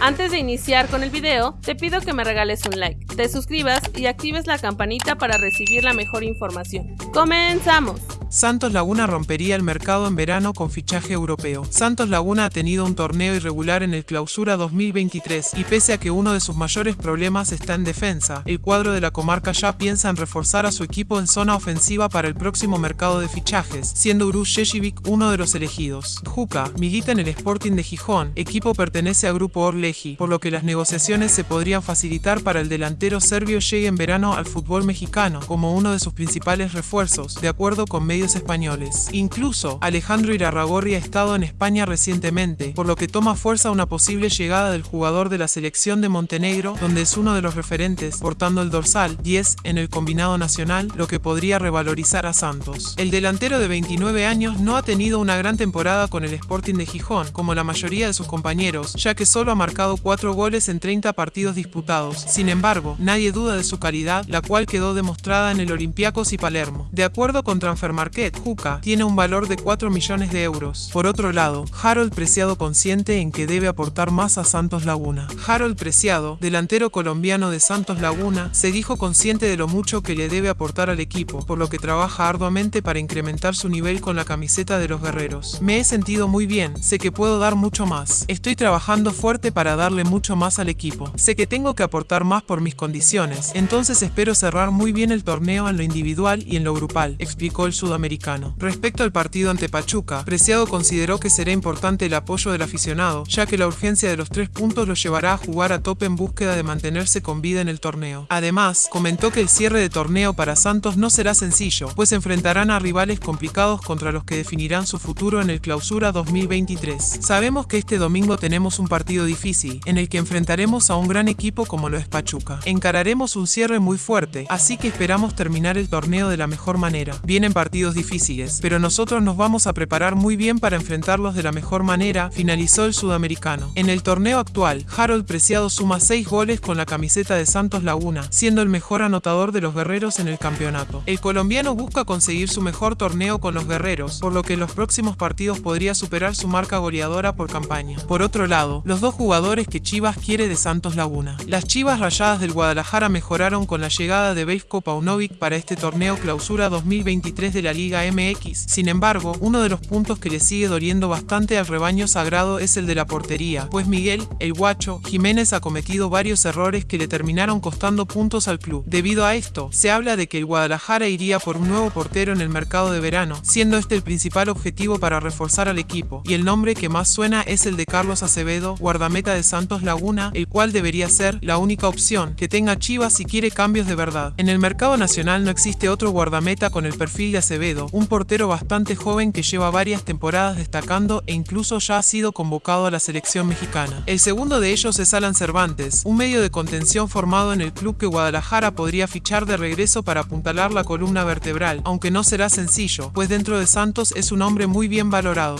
Antes de iniciar con el video, te pido que me regales un like, te suscribas y actives la campanita para recibir la mejor información. ¡Comenzamos! Santos Laguna rompería el mercado en verano con fichaje europeo. Santos Laguna ha tenido un torneo irregular en el Clausura 2023 y pese a que uno de sus mayores problemas está en defensa, el cuadro de la comarca ya piensa en reforzar a su equipo en zona ofensiva para el próximo mercado de fichajes, siendo Urush Sheshivik uno de los elegidos. Juka milita en el Sporting de Gijón, equipo pertenece a Grupo Orleji, por lo que las negociaciones se podrían facilitar para el delantero serbio llegue en verano al fútbol mexicano como uno de sus principales refuerzos, de acuerdo con medios españoles. Incluso, Alejandro Irarragorri ha estado en España recientemente, por lo que toma fuerza una posible llegada del jugador de la selección de Montenegro, donde es uno de los referentes, portando el dorsal 10 en el combinado nacional, lo que podría revalorizar a Santos. El delantero de 29 años no ha tenido una gran temporada con el Sporting de Gijón, como la mayoría de sus compañeros, ya que solo ha marcado 4 goles en 30 partidos disputados. Sin embargo, nadie duda de su calidad, la cual quedó demostrada en el Olympiacos y Palermo. De acuerdo con Transfermarkt, Juca, tiene un valor de 4 millones de euros. Por otro lado, Harold Preciado consciente en que debe aportar más a Santos Laguna. Harold Preciado, delantero colombiano de Santos Laguna, se dijo consciente de lo mucho que le debe aportar al equipo, por lo que trabaja arduamente para incrementar su nivel con la camiseta de los guerreros. Me he sentido muy bien, sé que puedo dar mucho más. Estoy trabajando fuerte para darle mucho más al equipo. Sé que tengo que aportar más por mis condiciones, entonces espero cerrar muy bien el torneo en lo individual y en lo grupal, explicó el sudamericano americano. Respecto al partido ante Pachuca, Preciado consideró que será importante el apoyo del aficionado, ya que la urgencia de los tres puntos lo llevará a jugar a tope en búsqueda de mantenerse con vida en el torneo. Además, comentó que el cierre de torneo para Santos no será sencillo, pues enfrentarán a rivales complicados contra los que definirán su futuro en el clausura 2023. Sabemos que este domingo tenemos un partido difícil, en el que enfrentaremos a un gran equipo como lo es Pachuca. Encararemos un cierre muy fuerte, así que esperamos terminar el torneo de la mejor manera. Vienen partidos difíciles, pero nosotros nos vamos a preparar muy bien para enfrentarlos de la mejor manera, finalizó el sudamericano. En el torneo actual, Harold Preciado suma 6 goles con la camiseta de Santos Laguna, siendo el mejor anotador de los guerreros en el campeonato. El colombiano busca conseguir su mejor torneo con los guerreros, por lo que en los próximos partidos podría superar su marca goleadora por campaña. Por otro lado, los dos jugadores que Chivas quiere de Santos Laguna. Las Chivas Rayadas del Guadalajara mejoraron con la llegada de Bejko Paunovic para este torneo clausura 2023 de la Liga MX. Sin embargo, uno de los puntos que le sigue doliendo bastante al rebaño sagrado es el de la portería, pues Miguel, el guacho, Jiménez ha cometido varios errores que le terminaron costando puntos al club. Debido a esto, se habla de que el Guadalajara iría por un nuevo portero en el mercado de verano, siendo este el principal objetivo para reforzar al equipo, y el nombre que más suena es el de Carlos Acevedo, guardameta de Santos Laguna, el cual debería ser la única opción que tenga Chivas si quiere cambios de verdad. En el mercado nacional no existe otro guardameta con el perfil de Un portero bastante joven que lleva varias temporadas destacando e incluso ya ha sido convocado a la selección mexicana. El segundo de ellos es Alan Cervantes, un medio de contención formado en el club que Guadalajara podría fichar de regreso para apuntalar la columna vertebral, aunque no será sencillo, pues dentro de Santos es un hombre muy bien valorado.